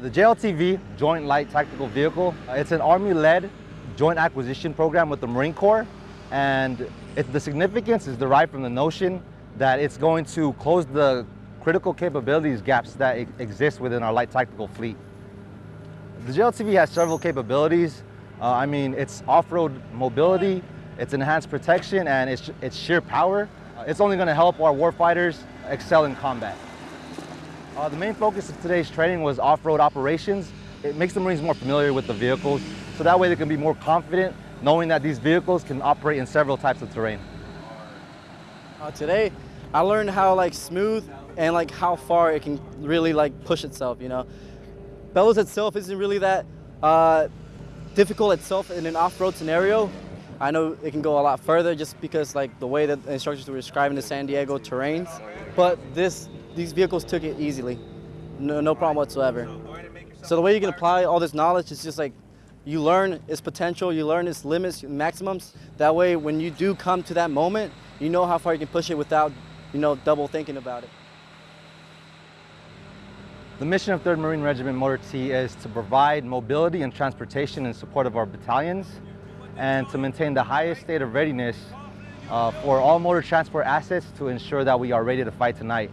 The JLTV, Joint Light Tactical Vehicle, uh, it's an Army-led joint acquisition program with the Marine Corps, and it, the significance is derived from the notion that it's going to close the critical capabilities gaps that exist within our light tactical fleet. The JLTV has several capabilities. Uh, I mean, it's off-road mobility, it's enhanced protection, and it's, it's sheer power. Uh, it's only gonna help our warfighters excel in combat. Uh, the main focus of today's training was off-road operations. It makes the Marines more familiar with the vehicles, so that way they can be more confident knowing that these vehicles can operate in several types of terrain. Uh, today, I learned how like smooth and like how far it can really like push itself, you know. Bellows itself isn't really that uh, difficult itself in an off-road scenario. I know it can go a lot further just because like the way that the instructors were describing the San Diego terrains. But this, these vehicles took it easily, no, no problem whatsoever. So the way you can apply all this knowledge is just like you learn its potential, you learn its limits, maximums. That way, when you do come to that moment, you know how far you can push it without, you know, double thinking about it. The mission of 3rd Marine Regiment Motor T is to provide mobility and transportation in support of our battalions and to maintain the highest state of readiness uh, for all motor transport assets to ensure that we are ready to fight tonight.